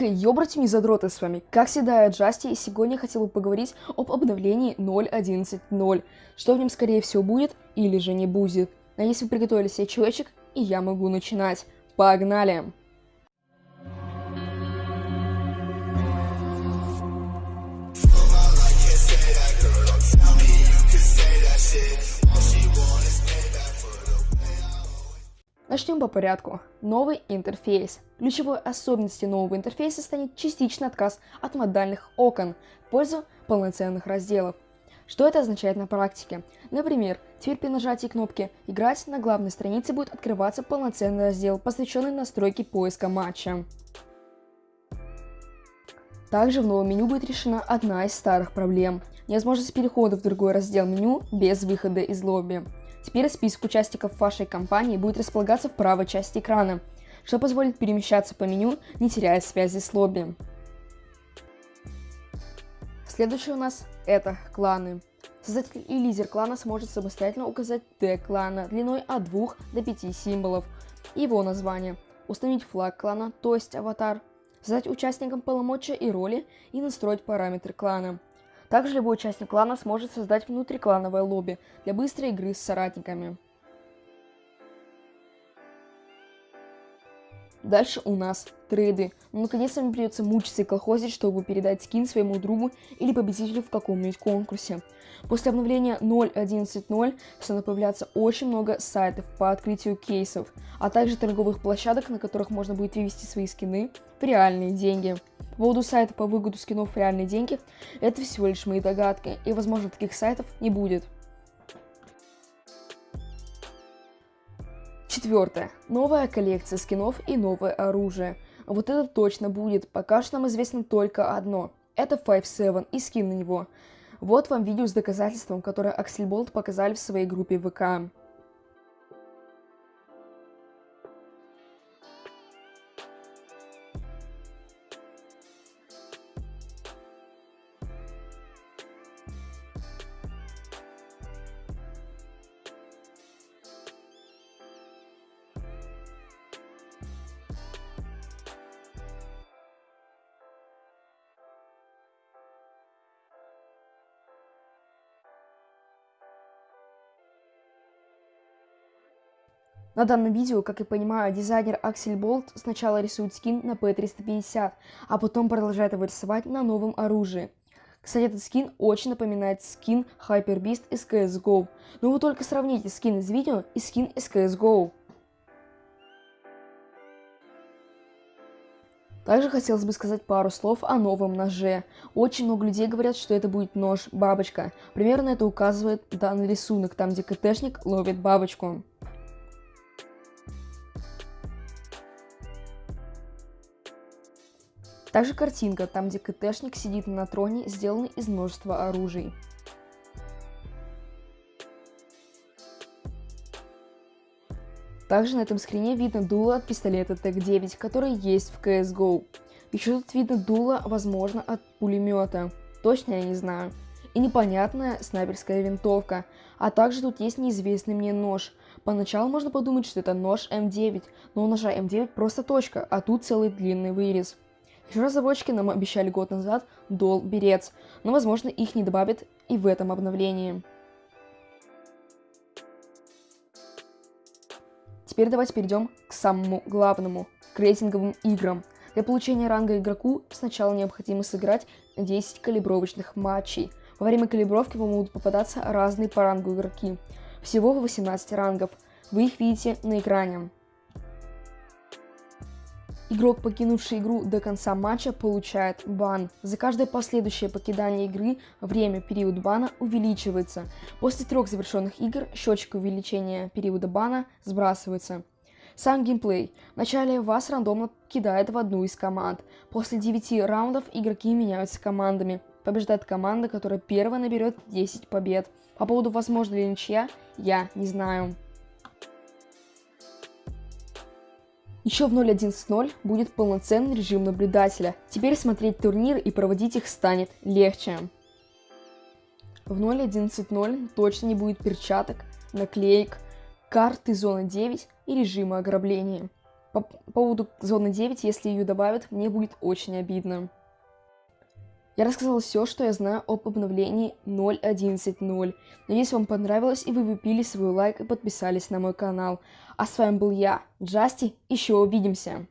Ёбрать мне задроты с вами, как всегда я Джасти, и сегодня я хотел бы поговорить об обновлении 0.11.0, что в нем скорее всего будет или же не будет. Если вы приготовили себе человечек, и я могу начинать. Погнали! Начнем по порядку. Новый интерфейс. Ключевой особенностью нового интерфейса станет частичный отказ от модальных окон в пользу полноценных разделов. Что это означает на практике? Например, теперь при нажатии кнопки «Играть» на главной странице будет открываться полноценный раздел, посвященный настройке поиска матча. Также в новом меню будет решена одна из старых проблем – невозможность перехода в другой раздел меню без выхода из лобби. Теперь список участников вашей компании будет располагаться в правой части экрана, что позволит перемещаться по меню, не теряя связи с лобби. Следующее у нас это кланы. Создатель и лидер клана сможет самостоятельно указать тег клана длиной от 2 до 5 символов, его название, установить флаг клана, то есть аватар, задать участникам полномочия и роли и настроить параметры клана. Также любой участник клана сможет создать внутриклановое лобби для быстрой игры с соратниками. Дальше у нас трейды. Но наконец-то мне придется мучиться и колхозить, чтобы передать скин своему другу или победителю в каком-нибудь конкурсе. После обновления 0.11.0 станет появляться очень много сайтов по открытию кейсов, а также торговых площадок, на которых можно будет вывести свои скины в реальные деньги. По поводу сайта по выгоду скинов в реальные деньги, это всего лишь мои догадки, и возможно таких сайтов не будет. Четвертое. Новая коллекция скинов и новое оружие. Вот это точно будет, пока что нам известно только одно. Это 5-7 и скин на него. Вот вам видео с доказательством, которое Аксельболт показали в своей группе ВК. На данном видео, как я понимаю, дизайнер Аксель Болт сначала рисует скин на P350, а потом продолжает его рисовать на новом оружии. Кстати, этот скин очень напоминает скин Hyper Beast из CSGO. Но вы только сравните скин из видео и скин из CSGO. Также хотелось бы сказать пару слов о новом ноже. Очень много людей говорят, что это будет нож-бабочка. Примерно это указывает данный рисунок, там где КТшник ловит бабочку. Также картинка, там где КТшник сидит на троне, сделана из множества оружий. Также на этом скрине видно дуло от пистолета ТЭК-9, который есть в CSGO. Еще тут видно дуло, возможно, от пулемета. Точно я не знаю. И непонятная снайперская винтовка. А также тут есть неизвестный мне нож. Поначалу можно подумать, что это нож М9, но у ножа М9 просто точка, а тут целый длинный вырез. Разработчики нам обещали год назад Дол Берец, но возможно их не добавят и в этом обновлении. Теперь давайте перейдем к самому главному, к рейтинговым играм. Для получения ранга игроку сначала необходимо сыграть 10 калибровочных матчей. Во время калибровки вам будут попадаться разные по рангу игроки. Всего 18 рангов. Вы их видите на экране. Игрок, покинувший игру до конца матча, получает бан. За каждое последующее покидание игры время период бана увеличивается. После трех завершенных игр счетчик увеличения периода бана сбрасывается. Сам геймплей. Вначале вас рандомно кидает в одну из команд. После 9 раундов игроки меняются командами. Побеждает команда, которая первая наберет 10 побед. По поводу возможно ли ничья, я не знаю. Еще в 0.11.0 будет полноценный режим наблюдателя. Теперь смотреть турниры и проводить их станет легче. В 0.11.0 точно не будет перчаток, наклеек, карты зоны 9 и режима ограбления. По поводу зоны 9, если ее добавят, мне будет очень обидно. Я рассказал все, что я знаю об обновлении 0.11.0. Надеюсь, вам понравилось и вы выпили свой лайк и подписались на мой канал. А с вами был я, Джасти, еще увидимся!